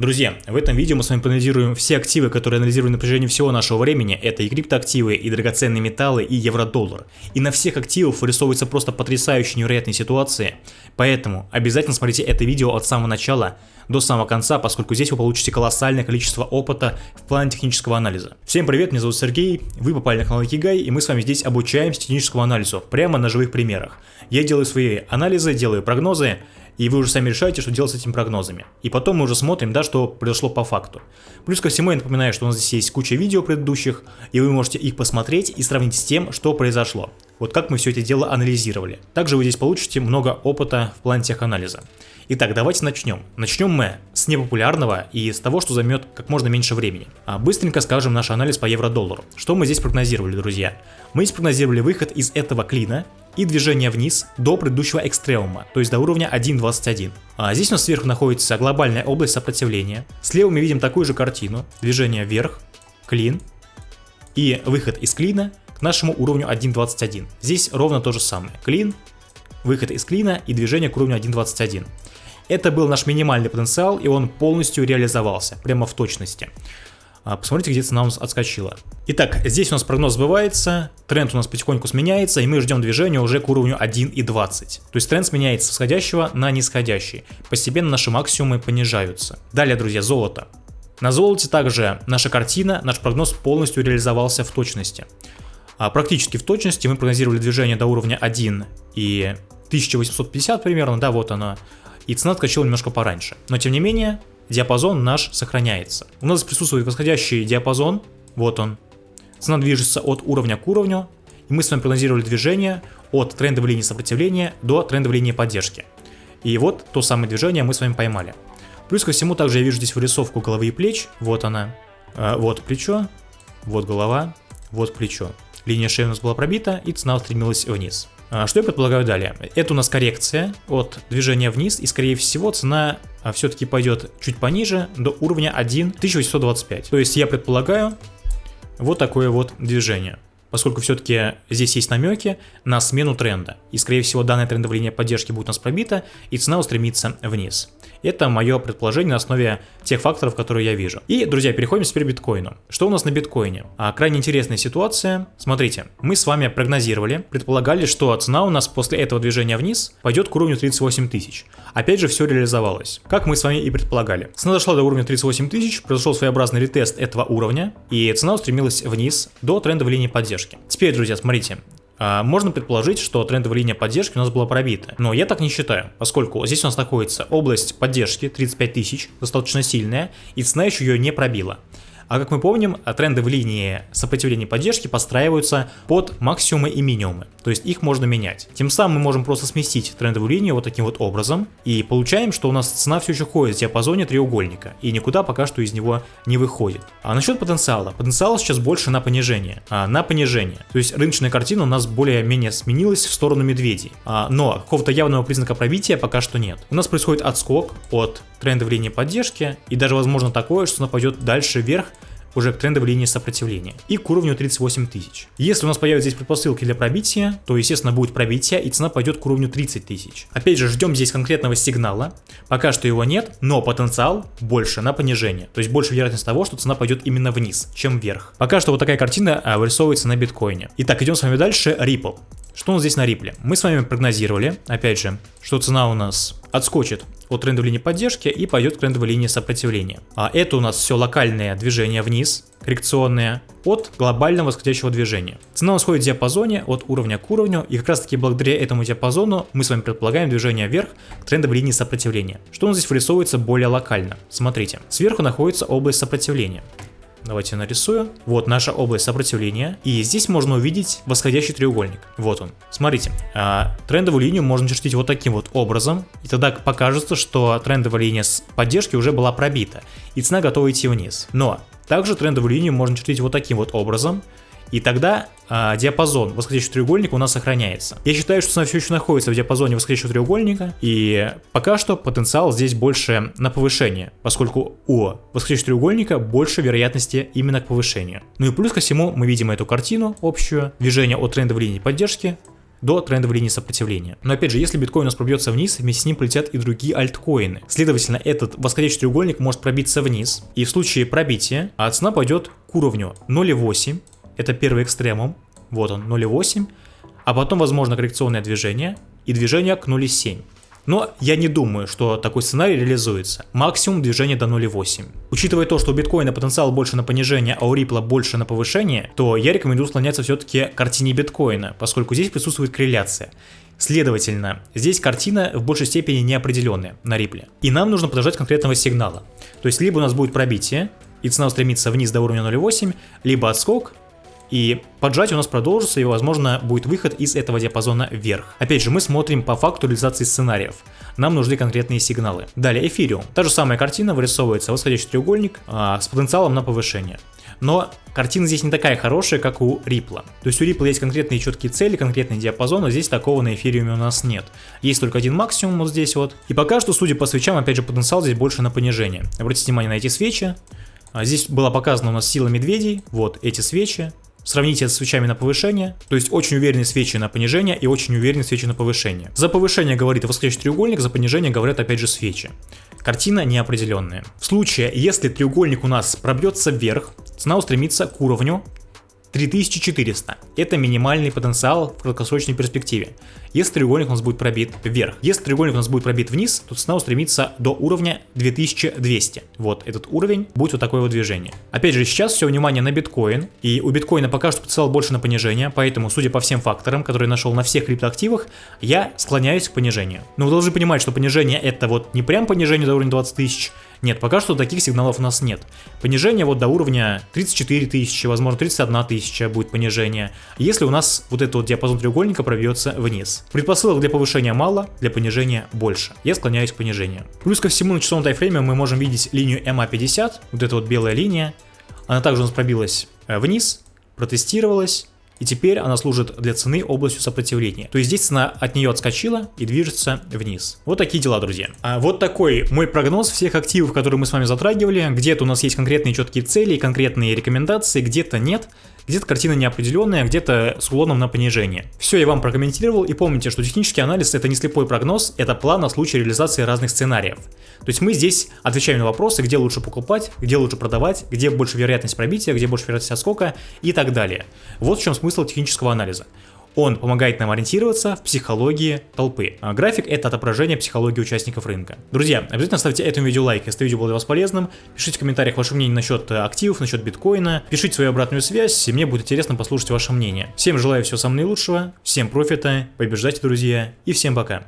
Друзья, в этом видео мы с вами проанализируем все активы, которые анализируют на протяжении всего нашего времени. Это и криптоактивы, и драгоценные металлы, и евро-доллар. И на всех активах вырисовываются просто потрясающие невероятные ситуации. Поэтому обязательно смотрите это видео от самого начала до самого конца, поскольку здесь вы получите колоссальное количество опыта в плане технического анализа. Всем привет, меня зовут Сергей, вы попали на канал Кигай, и мы с вами здесь обучаемся техническому анализу, прямо на живых примерах. Я делаю свои анализы, делаю прогнозы, и вы уже сами решаете, что делать с этими прогнозами. И потом мы уже смотрим, да, что произошло по факту. Плюс ко всему я напоминаю, что у нас здесь есть куча видео предыдущих, и вы можете их посмотреть и сравнить с тем, что произошло. Вот как мы все это дело анализировали. Также вы здесь получите много опыта в плане теханализа. Итак, давайте начнем. Начнем мы с непопулярного и с того, что займет как можно меньше времени. А быстренько скажем наш анализ по евро-доллару. Что мы здесь прогнозировали, друзья? Мы здесь прогнозировали выход из этого клина и движение вниз до предыдущего экстремума, то есть до уровня 1.21. А здесь у нас сверху находится глобальная область сопротивления. Слева мы видим такую же картину, движение вверх, клин и выход из клина к нашему уровню 1.21. Здесь ровно то же самое, клин, выход из клина и движение к уровню 1.21. Это был наш минимальный потенциал и он полностью реализовался, прямо в точности. А, посмотрите, где цена у нас отскочила. Итак, здесь у нас прогноз сбывается, тренд у нас потихоньку сменяется, и мы ждем движения уже к уровню 1.20. То есть тренд сменяется с восходящего на нисходящий. Постепенно наши максимумы понижаются. Далее, друзья, золото. На золоте также наша картина, наш прогноз полностью реализовался в точности. А практически в точности мы прогнозировали движение до уровня 1 и 1850 примерно, да, вот оно. И цена отскочила немножко пораньше. Но тем не менее, диапазон наш сохраняется. У нас присутствует восходящий диапазон, вот он. Цена движется от уровня к уровню, и мы с вами прогнозировали движение от трендовой линии сопротивления до трендовой линии поддержки. И вот то самое движение мы с вами поймали. Плюс ко всему также я вижу здесь вырисовку головы и плеч, вот она, а, вот плечо, вот голова, вот плечо. Линия шеи у нас была пробита и цена устремилась вниз. А, что я предполагаю далее? Это у нас коррекция от движения вниз, и скорее всего цена а, все-таки пойдет чуть пониже, до уровня 1.1825. То есть я предполагаю вот такое вот движение поскольку все-таки здесь есть намеки на смену тренда. И скорее всего данная трендовая линия поддержки будет у нас пробита, и цена устремится вниз. Это мое предположение на основе тех факторов, которые я вижу. И, друзья, переходим теперь к биткоину. Что у нас на биткоине? А, крайне интересная ситуация. Смотрите, мы с вами прогнозировали, предполагали, что цена у нас после этого движения вниз пойдет к уровню 38 тысяч. Опять же, все реализовалось. Как мы с вами и предполагали. Цена дошла до уровня 38 тысяч, произошел своеобразный ретест этого уровня, и цена устремилась вниз до трендовой линии поддержки. Теперь, друзья, смотрите, а, можно предположить, что трендовая линия поддержки у нас была пробита. Но я так не считаю, поскольку здесь у нас находится область поддержки 35 тысяч, достаточно сильная, и цена еще ее не пробила. А как мы помним, тренды в линии сопротивления и поддержки подстраиваются под максимумы и минимумы, то есть их можно менять. Тем самым мы можем просто сместить трендовую линию вот таким вот образом и получаем, что у нас цена все еще ходит в диапазоне треугольника и никуда пока что из него не выходит. А насчет потенциала. Потенциал сейчас больше на понижение. А, на понижение. То есть рыночная картина у нас более-менее сменилась в сторону медведей. А, но какого-то явного признака пробития пока что нет. У нас происходит отскок от трендовой линии поддержки и даже возможно такое, что она пойдет дальше вверх уже к трендовой линии сопротивления и к уровню 38 тысяч. Если у нас появятся здесь предпосылки для пробития, то естественно будет пробитие и цена пойдет к уровню 30 тысяч. Опять же ждем здесь конкретного сигнала, пока что его нет, но потенциал больше на понижение, то есть больше вероятность того, что цена пойдет именно вниз, чем вверх. Пока что вот такая картина а, вырисовывается на биткоине. Итак, идем с вами дальше, Ripple. Что у нас здесь на Ripple? Мы с вами прогнозировали, опять же, что цена у нас отскочит от трендовой линии поддержки и пойдет к трендовой линии сопротивления. А это у нас все локальное движение вниз, коррекционное, от глобального восходящего движения. Цена у нас ходит в диапазоне от уровня к уровню, и как раз таки благодаря этому диапазону мы с вами предполагаем движение вверх к трендовой линии сопротивления. Что у нас здесь вырисовывается более локально? Смотрите, сверху находится область сопротивления. Давайте нарисую. Вот наша область сопротивления. И здесь можно увидеть восходящий треугольник. Вот он. Смотрите. А, трендовую линию можно чертить вот таким вот образом. И тогда покажется, что трендовая линия с поддержки уже была пробита. И цена готова идти вниз. Но также трендовую линию можно чертить вот таким вот образом. И тогда э, диапазон восходящего треугольника у нас сохраняется. Я считаю, что цена все еще находится в диапазоне восходящего треугольника, и пока что потенциал здесь больше на повышение, поскольку у восходящего треугольника больше вероятности именно к повышению. Ну и плюс ко всему мы видим эту картину общую, движение от трендовой линии поддержки до трендовой линии сопротивления. Но опять же, если биткоин у нас пробьется вниз, вместе с ним полетят и другие альткоины. Следовательно, этот восходящий треугольник может пробиться вниз. И в случае пробития а цена пойдет к уровню 0,8. Это первый экстремум. Вот он, 0,8. А потом, возможно, коррекционное движение и движение к 0,7. Но я не думаю, что такой сценарий реализуется. Максимум движения до 0,8. Учитывая то, что у биткоина потенциал больше на понижение, а у рипла больше на повышение, то я рекомендую склоняться все-таки к картине биткоина, поскольку здесь присутствует корреляция. Следовательно, здесь картина в большей степени неопределенная на рипле. И нам нужно подождать конкретного сигнала. То есть либо у нас будет пробитие, и цена устремится вниз до уровня 0,8, либо отскок, и поджатие у нас продолжится, и, возможно, будет выход из этого диапазона вверх. Опять же, мы смотрим по факту реализации сценариев. Нам нужны конкретные сигналы. Далее, эфириум. Та же самая картина вырисовывается восходящий треугольник а, с потенциалом на повышение. Но картина здесь не такая хорошая, как у Рипла. То есть у Рипла есть конкретные четкие цели, конкретный диапазон, а здесь такого на эфириуме у нас нет. Есть только один максимум вот здесь вот. И пока что, судя по свечам, опять же, потенциал здесь больше на понижение. Обратите внимание на эти свечи. А здесь была показана у нас сила медведей, вот эти свечи, Сравните это с свечами на повышение, то есть очень уверенные свечи на понижение и очень уверенные свечи на повышение. За повышение говорит восходящий треугольник, за понижение говорят опять же свечи. Картина неопределенная. В случае, если треугольник у нас пробьется вверх, цена устремится к уровню 3400. Это минимальный потенциал в краткосрочной перспективе. Если треугольник у нас будет пробит вверх. Если треугольник у нас будет пробит вниз, то цена устремится до уровня 2200. Вот этот уровень будет вот такое вот движение. Опять же, сейчас все внимание на биткоин. И у биткоина пока что потенциал больше на понижение. Поэтому, судя по всем факторам, которые я нашел на всех криптоактивах, я склоняюсь к понижению. Но вы должны понимать, что понижение это вот не прям понижение до уровня 20 тысяч, нет, пока что таких сигналов у нас нет. Понижение вот до уровня 34 тысячи, возможно 31 тысяча будет понижение, если у нас вот этот вот диапазон треугольника пробьется вниз. Предпосылок для повышения мало, для понижения больше. Я склоняюсь к понижению. Плюс ко всему на часовом тайфрейме мы можем видеть линию MA50, вот эта вот белая линия. Она также у нас пробилась э, вниз, протестировалась, и теперь она служит для цены областью сопротивления. То есть здесь цена от нее отскочила и движется вниз. Вот такие дела, друзья. А вот такой мой прогноз всех активов, которые мы с вами затрагивали. Где-то у нас есть конкретные четкие цели, конкретные рекомендации, где-то нет. Где-то картина неопределенная, где-то с уклоном на понижение. Все я вам прокомментировал и помните, что технический анализ это не слепой прогноз, это план на случай реализации разных сценариев. То есть мы здесь отвечаем на вопросы, где лучше покупать, где лучше продавать, где больше вероятность пробития, где больше вероятность отскока и так далее. Вот в чем смысл технического анализа. Он помогает нам ориентироваться в психологии толпы. А график это отображение психологии участников рынка. Друзья, обязательно ставьте этому видео лайк, если видео было для вас полезным. Пишите в комментариях ваше мнение насчет активов, насчет биткоина. Пишите свою обратную связь, и мне будет интересно послушать ваше мнение. Всем желаю всего самого наилучшего, всем профита, побеждайте, друзья, и всем пока.